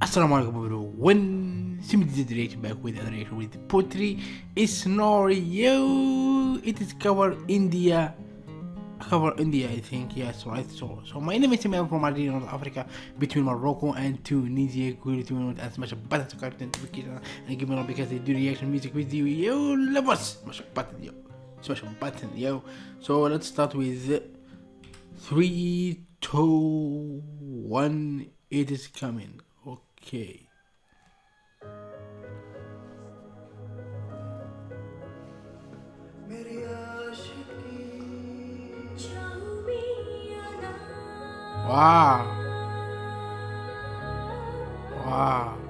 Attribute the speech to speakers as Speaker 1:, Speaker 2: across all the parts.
Speaker 1: Assalamu alaikum everyone. The reaction back with another reaction with poetry. It's scenario. It is cover India. Cover India, I think. Yes, right. So, so my name is Samir from Algeria, North Africa, between Morocco and Tunisia. Cool to know and smash a button to subscribe notification and give me a because they do reaction music with you. Yo, love us. Smash a button, yo. Smash a button, yo. So let's start with three, two, one. It is coming. Okay. Wow. Wow.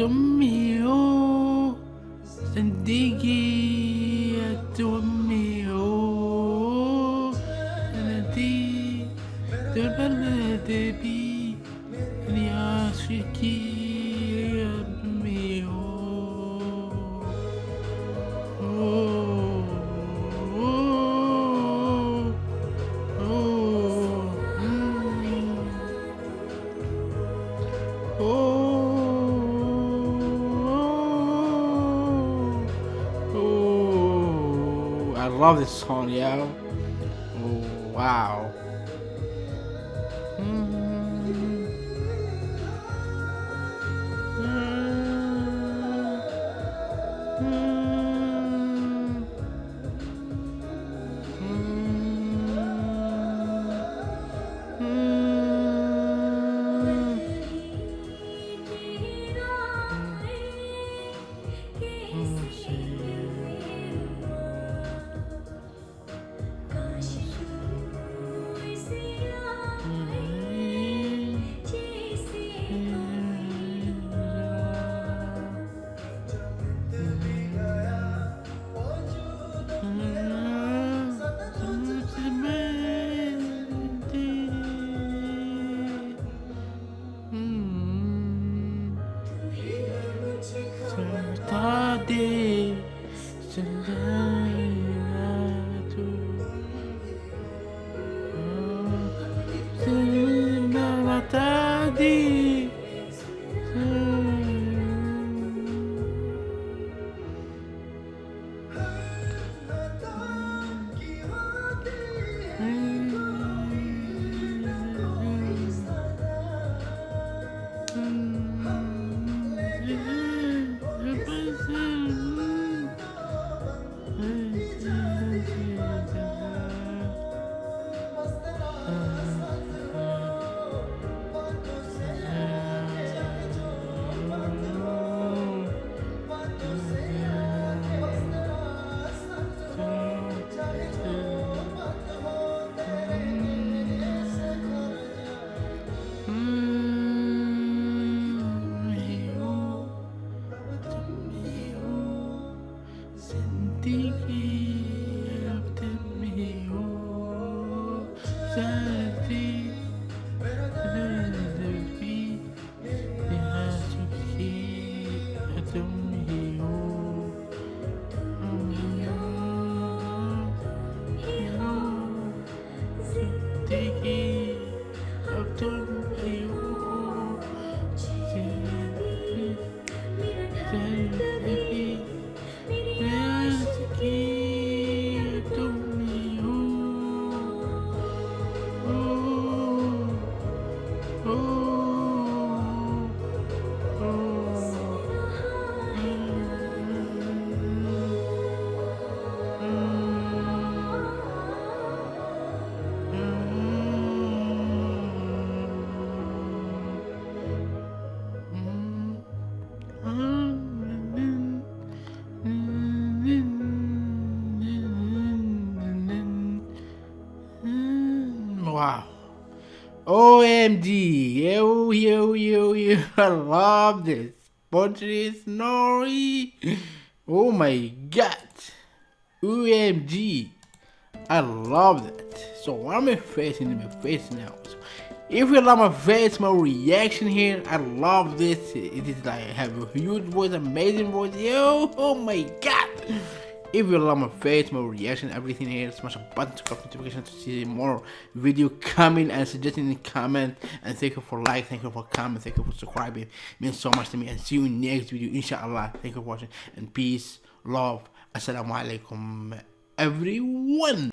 Speaker 1: أمي صدقي أمي التي تبلد بي لعاشقي love this song, yo. Wow. Tadi OMG, yo, yo, yo, yo, I love this. Putri Isnari. Oh my god. OMG. I love that. So I'm in face in my face now. So if you love my face, my reaction here, I love this. It is like I have a huge voice, amazing voice. Yo, oh my god. If you love my face, my reaction, everything here, smash a button to get notification to see more video coming and suggesting in the comment. And thank you for like, thank you for comment, thank you for subscribing. It means so much to me. And see you next video, inshallah. Thank you for watching and peace, love. Assalamu alaikum, everyone.